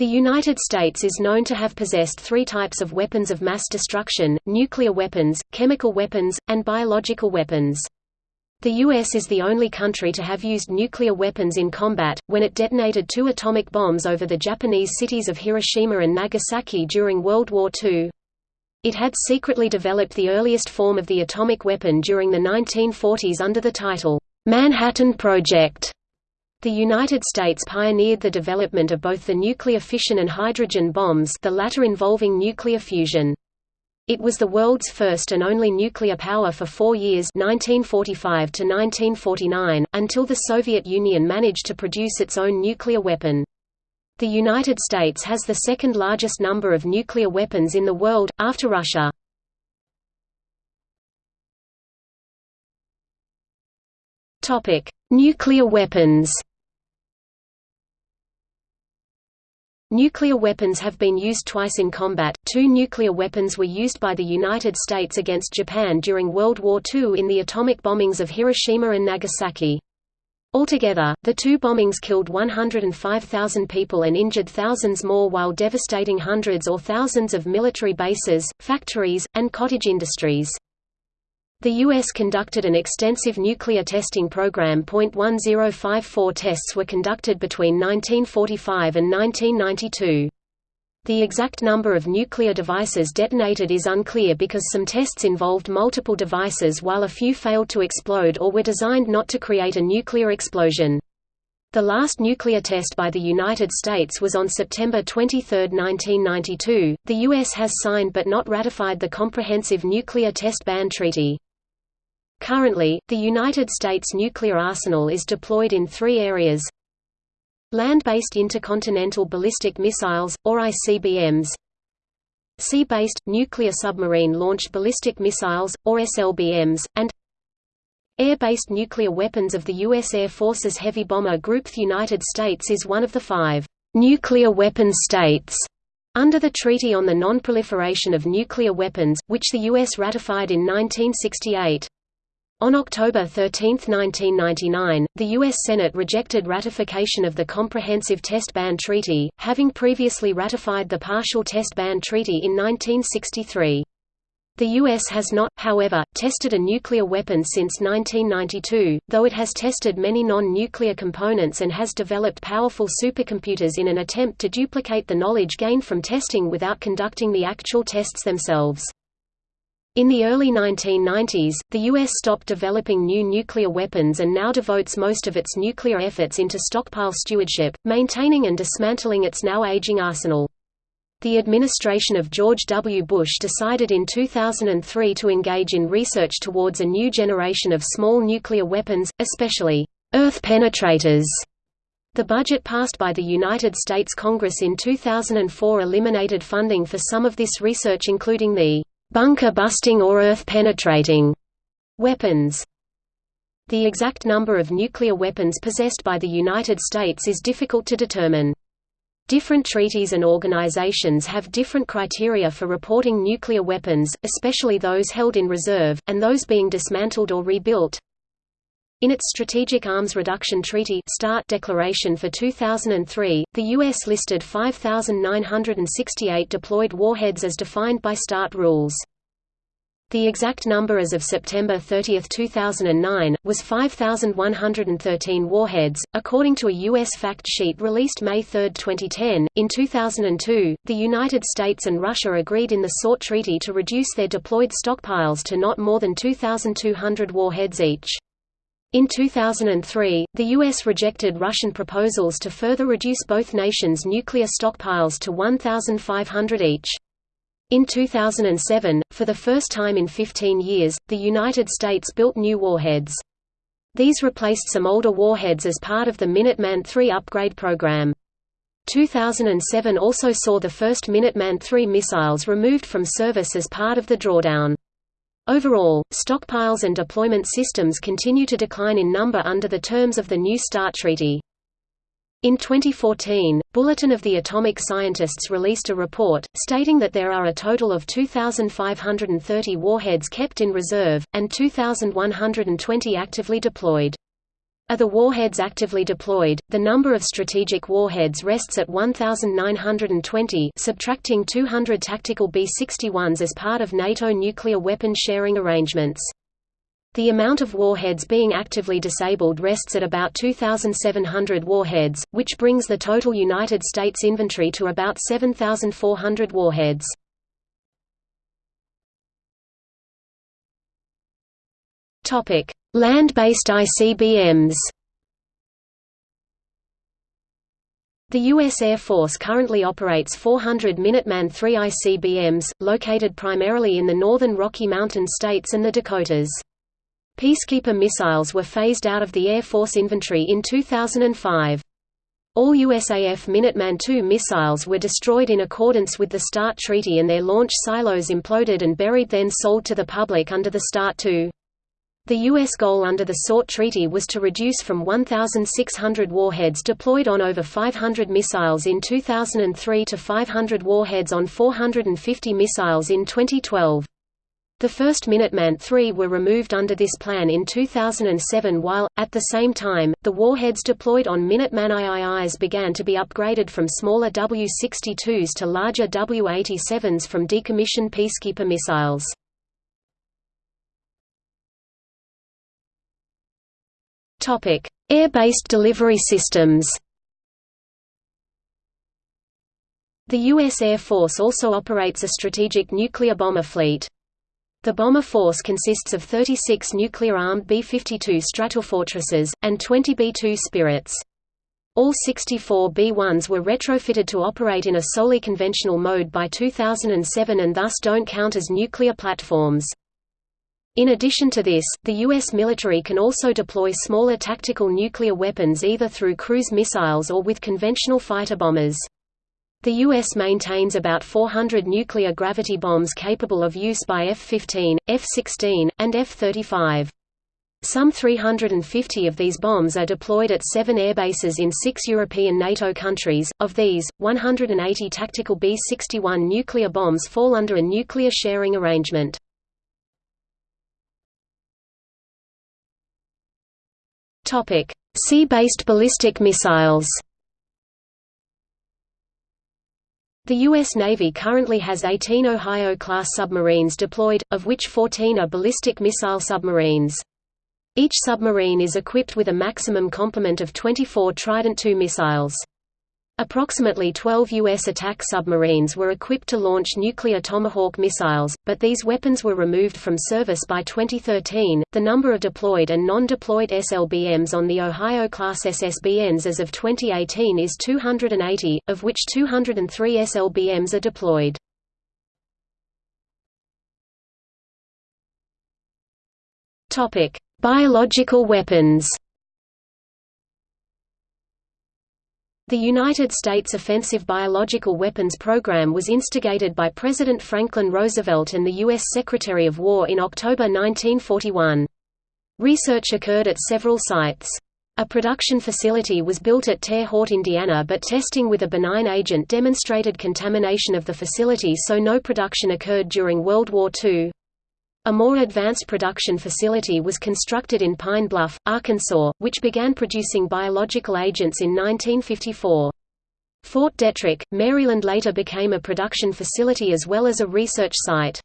The United States is known to have possessed three types of weapons of mass destruction, nuclear weapons, chemical weapons, and biological weapons. The U.S. is the only country to have used nuclear weapons in combat, when it detonated two atomic bombs over the Japanese cities of Hiroshima and Nagasaki during World War II. It had secretly developed the earliest form of the atomic weapon during the 1940s under the title, Manhattan Project. The United States pioneered the development of both the nuclear fission and hydrogen bombs the latter involving nuclear fusion. It was the world's first and only nuclear power for four years 1945 to 1949, until the Soviet Union managed to produce its own nuclear weapon. The United States has the second largest number of nuclear weapons in the world, after Russia. Nuclear weapons Nuclear weapons have been used twice in combat. Two nuclear weapons were used by the United States against Japan during World War II in the atomic bombings of Hiroshima and Nagasaki. Altogether, the two bombings killed 105,000 people and injured thousands more while devastating hundreds or thousands of military bases, factories, and cottage industries. The U.S. conducted an extensive nuclear testing program. .1054 tests were conducted between 1945 and 1992. The exact number of nuclear devices detonated is unclear because some tests involved multiple devices while a few failed to explode or were designed not to create a nuclear explosion. The last nuclear test by the United States was on September 23, 1992. The U.S. has signed but not ratified the Comprehensive Nuclear Test Ban Treaty. Currently, the United States nuclear arsenal is deployed in three areas Land-based intercontinental ballistic missiles, or ICBMs Sea-based, nuclear submarine-launched ballistic missiles, or SLBMs, and Air-based nuclear weapons of the U.S. Air Force's Heavy Bomber Group The United States is one of the five «nuclear weapon states» under the Treaty on the Non-Proliferation of Nuclear Weapons, which the U.S. ratified in 1968. On October 13, 1999, the U.S. Senate rejected ratification of the Comprehensive Test Ban Treaty, having previously ratified the Partial Test Ban Treaty in 1963. The U.S. has not, however, tested a nuclear weapon since 1992, though it has tested many non-nuclear components and has developed powerful supercomputers in an attempt to duplicate the knowledge gained from testing without conducting the actual tests themselves. In the early 1990s, the U.S. stopped developing new nuclear weapons and now devotes most of its nuclear efforts into stockpile stewardship, maintaining and dismantling its now aging arsenal. The administration of George W. Bush decided in 2003 to engage in research towards a new generation of small nuclear weapons, especially Earth penetrators. The budget passed by the United States Congress in 2004 eliminated funding for some of this research including the bunker-busting or earth-penetrating weapons. The exact number of nuclear weapons possessed by the United States is difficult to determine. Different treaties and organizations have different criteria for reporting nuclear weapons, especially those held in reserve, and those being dismantled or rebuilt. In its Strategic Arms Reduction Treaty START declaration for 2003, the U.S. listed 5,968 deployed warheads as defined by START rules. The exact number as of September 30, 2009, was 5,113 warheads, according to a U.S. fact sheet released May 3, 2010. In 2002, the United States and Russia agreed in the SORT Treaty to reduce their deployed stockpiles to not more than 2,200 warheads each. In 2003, the U.S. rejected Russian proposals to further reduce both nations' nuclear stockpiles to 1,500 each. In 2007, for the first time in 15 years, the United States built new warheads. These replaced some older warheads as part of the Minuteman III upgrade program. 2007 also saw the first Minuteman III missiles removed from service as part of the drawdown. Overall, stockpiles and deployment systems continue to decline in number under the terms of the New START Treaty. In 2014, Bulletin of the Atomic Scientists released a report, stating that there are a total of 2,530 warheads kept in reserve, and 2,120 actively deployed. Are the warheads actively deployed? The number of strategic warheads rests at 1920, subtracting 200 tactical B-61s as part of NATO nuclear weapon sharing arrangements. The amount of warheads being actively disabled rests at about 2,700 warheads, which brings the total United States inventory to about 7,400 warheads. Land-based ICBMs The U.S. Air Force currently operates 400 Minuteman III ICBMs, located primarily in the northern Rocky Mountain states and the Dakotas. Peacekeeper missiles were phased out of the Air Force inventory in 2005. All USAF Minuteman II missiles were destroyed in accordance with the START Treaty and their launch silos imploded and buried then sold to the public under the START II. The U.S. goal under the SORT Treaty was to reduce from 1,600 warheads deployed on over 500 missiles in 2003 to 500 warheads on 450 missiles in 2012. The first Minuteman III were removed under this plan in 2007 while, at the same time, the warheads deployed on Minuteman IIIs began to be upgraded from smaller W-62s to larger W-87s from decommissioned Peacekeeper missiles. Air-based delivery systems The U.S. Air Force also operates a strategic nuclear bomber fleet. The bomber force consists of 36 nuclear-armed B-52 Stratofortresses, and 20 B-2 Spirits. All 64 B-1s were retrofitted to operate in a solely conventional mode by 2007 and thus don't count as nuclear platforms. In addition to this, the U.S. military can also deploy smaller tactical nuclear weapons either through cruise missiles or with conventional fighter bombers. The U.S. maintains about 400 nuclear gravity bombs capable of use by F-15, F-16, and F-35. Some 350 of these bombs are deployed at seven airbases in six European NATO countries. Of these, 180 tactical B-61 nuclear bombs fall under a nuclear sharing arrangement. Sea-based ballistic missiles The U.S. Navy currently has 18 Ohio-class submarines deployed, of which 14 are ballistic missile submarines. Each submarine is equipped with a maximum complement of 24 Trident II missiles. Approximately 12 U.S. attack submarines were equipped to launch nuclear Tomahawk missiles, but these weapons were removed from service by 2013. The number of deployed and non deployed SLBMs on the Ohio class SSBNs as of 2018 is 280, of which 203 SLBMs are deployed. Biological weapons The United States Offensive Biological Weapons Program was instigated by President Franklin Roosevelt and the U.S. Secretary of War in October 1941. Research occurred at several sites. A production facility was built at Terre Haute, Indiana but testing with a benign agent demonstrated contamination of the facility so no production occurred during World War II. A more advanced production facility was constructed in Pine Bluff, Arkansas, which began producing biological agents in 1954. Fort Detrick, Maryland later became a production facility as well as a research site.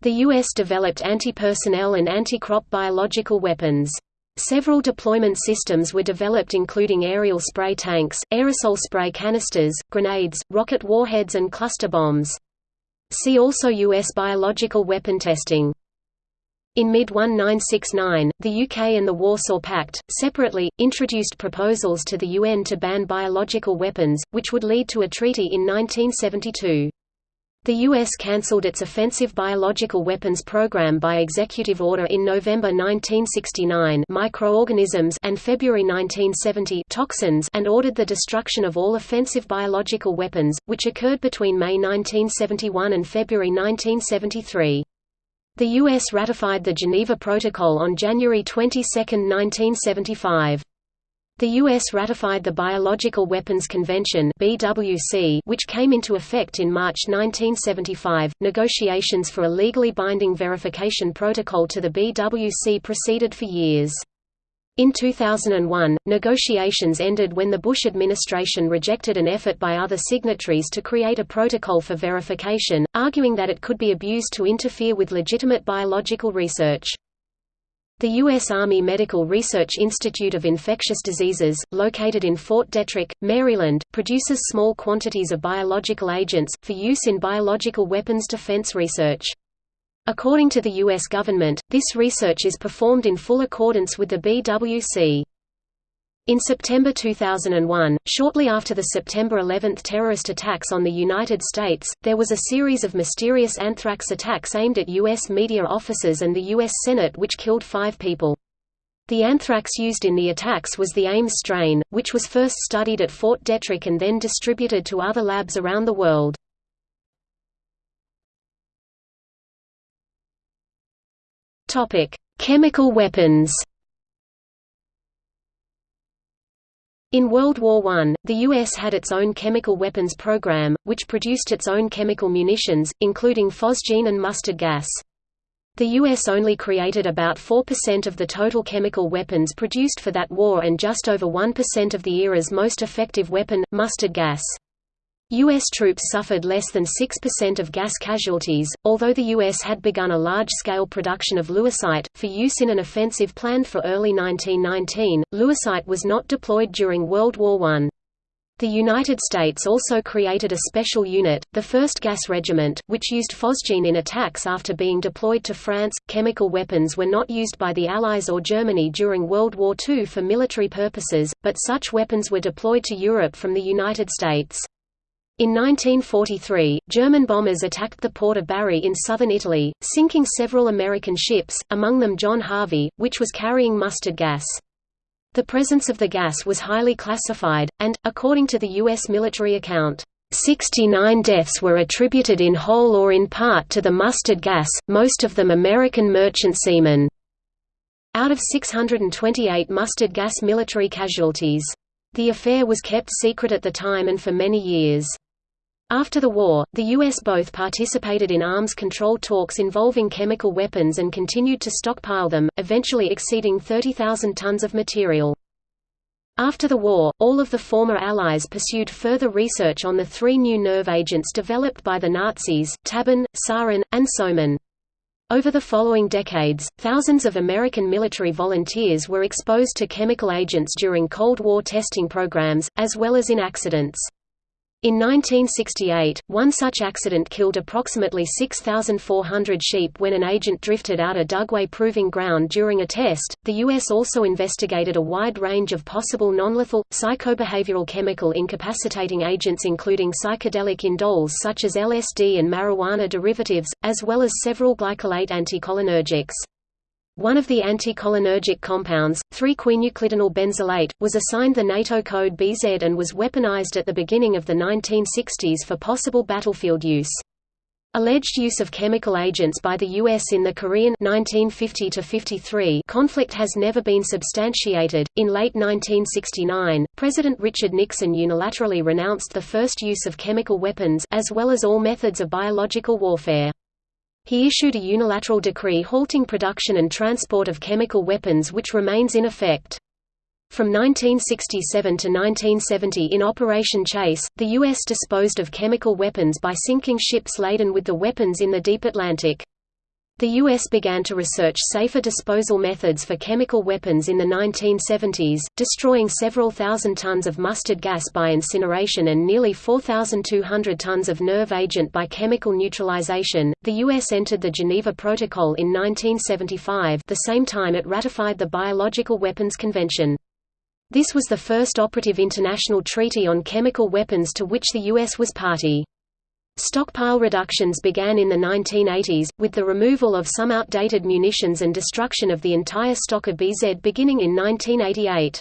The U.S. developed anti-personnel and anti-crop biological weapons. Several deployment systems were developed including aerial spray tanks, aerosol spray canisters, grenades, rocket warheads and cluster bombs. See also U.S. biological weapon testing. In mid-1969, the UK and the Warsaw Pact, separately, introduced proposals to the UN to ban biological weapons, which would lead to a treaty in 1972. The U.S. cancelled its offensive biological weapons program by executive order in November 1969 microorganisms and February 1970 toxins and ordered the destruction of all offensive biological weapons, which occurred between May 1971 and February 1973. The U.S. ratified the Geneva Protocol on January 22, 1975. The U.S. ratified the Biological Weapons Convention (BWC), which came into effect in March 1975. Negotiations for a legally binding verification protocol to the BWC proceeded for years. In 2001, negotiations ended when the Bush administration rejected an effort by other signatories to create a protocol for verification, arguing that it could be abused to interfere with legitimate biological research. The U.S. Army Medical Research Institute of Infectious Diseases, located in Fort Detrick, Maryland, produces small quantities of biological agents, for use in biological weapons defense research. According to the U.S. government, this research is performed in full accordance with the BWC. In September 2001, shortly after the September 11 terrorist attacks on the United States, there was a series of mysterious anthrax attacks aimed at U.S. media offices and the U.S. Senate which killed five people. The anthrax used in the attacks was the Ames strain, which was first studied at Fort Detrick and then distributed to other labs around the world. Chemical weapons. In World War I, the U.S. had its own chemical weapons program, which produced its own chemical munitions, including phosgene and mustard gas. The U.S. only created about 4% of the total chemical weapons produced for that war and just over 1% of the era's most effective weapon, mustard gas. U.S. troops suffered less than 6% of gas casualties, although the U.S. had begun a large-scale production of lewisite, for use in an offensive planned for early 1919. Lewisite was not deployed during World War I. The United States also created a special unit, the 1st Gas Regiment, which used phosgene in attacks after being deployed to France. Chemical weapons were not used by the Allies or Germany during World War II for military purposes, but such weapons were deployed to Europe from the United States. In 1943, German bombers attacked the port of Bari in southern Italy, sinking several American ships, among them John Harvey, which was carrying mustard gas. The presence of the gas was highly classified, and, according to the U.S. military account, 69 deaths were attributed in whole or in part to the mustard gas, most of them American merchant seamen. Out of 628 mustard gas military casualties. The affair was kept secret at the time and for many years. After the war, the U.S. both participated in arms control talks involving chemical weapons and continued to stockpile them, eventually exceeding 30,000 tons of material. After the war, all of the former Allies pursued further research on the three new nerve agents developed by the Nazis, Tabun, Sarin, and Soman. Over the following decades, thousands of American military volunteers were exposed to chemical agents during Cold War testing programs, as well as in accidents. In 1968, one such accident killed approximately 6,400 sheep when an agent drifted out a Dugway proving ground during a test. The U.S. also investigated a wide range of possible nonlethal, psychobehavioral chemical incapacitating agents, including psychedelic indoles such as LSD and marijuana derivatives, as well as several glycolate anticholinergics. One of the anticholinergic compounds, 3-quinuclidinyl benzilate, was assigned the NATO code BZ and was weaponized at the beginning of the 1960s for possible battlefield use. Alleged use of chemical agents by the U.S. in the Korean 1950 conflict has never been substantiated. In late 1969, President Richard Nixon unilaterally renounced the first use of chemical weapons as well as all methods of biological warfare. He issued a unilateral decree halting production and transport of chemical weapons which remains in effect. From 1967 to 1970 in Operation Chase, the U.S. disposed of chemical weapons by sinking ships laden with the weapons in the deep Atlantic. The U.S. began to research safer disposal methods for chemical weapons in the 1970s, destroying several thousand tons of mustard gas by incineration and nearly 4,200 tons of nerve agent by chemical neutralization. The U.S. entered the Geneva Protocol in 1975, the same time it ratified the Biological Weapons Convention. This was the first operative international treaty on chemical weapons to which the U.S. was party. Stockpile reductions began in the 1980s, with the removal of some outdated munitions and destruction of the entire stock of BZ beginning in 1988.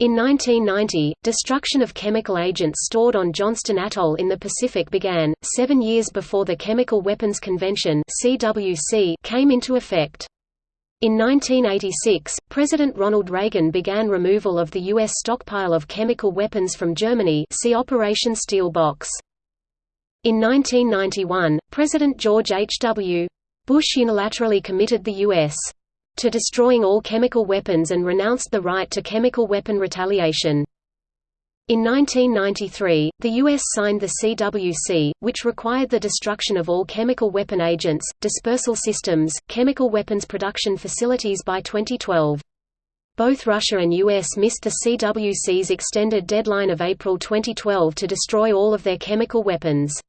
In 1990, destruction of chemical agents stored on Johnston Atoll in the Pacific began, seven years before the Chemical Weapons Convention came into effect. In 1986, President Ronald Reagan began removal of the U.S. stockpile of chemical weapons from Germany see Operation Steel Box. In 1991, President George H. W. Bush unilaterally committed the U.S. to destroying all chemical weapons and renounced the right to chemical weapon retaliation. In 1993, the U.S. signed the CWC, which required the destruction of all chemical weapon agents, dispersal systems, chemical weapons production facilities by 2012. Both Russia and US missed the CWC's extended deadline of April 2012 to destroy all of their chemical weapons.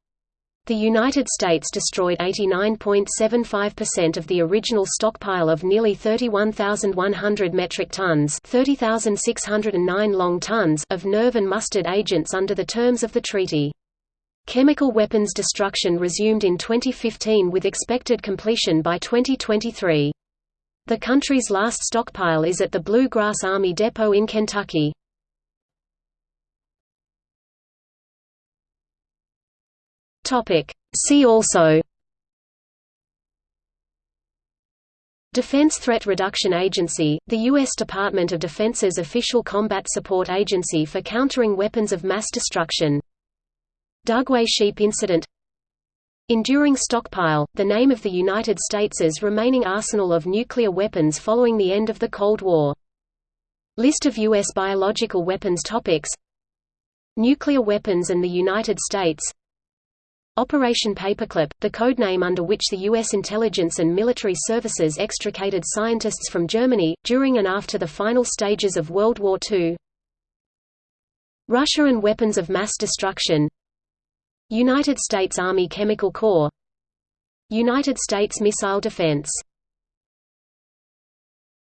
The United States destroyed 89.75% of the original stockpile of nearly 31,100 metric tons 30,609 long tons of nerve and mustard agents under the terms of the treaty. Chemical weapons destruction resumed in 2015 with expected completion by 2023. The country's last stockpile is at the Blue Grass Army Depot in Kentucky. Topic. See also Defense Threat Reduction Agency, the U.S. Department of Defense's official combat support agency for countering weapons of mass destruction. Dugway Sheep Incident Enduring Stockpile, the name of the United States's remaining arsenal of nuclear weapons following the end of the Cold War. List of U.S. biological weapons topics Nuclear weapons and the United States Operation Paperclip, the codename under which the U.S. intelligence and military services extricated scientists from Germany, during and after the final stages of World War II Russia and weapons of mass destruction. United States Army Chemical Corps. United States Missile Defense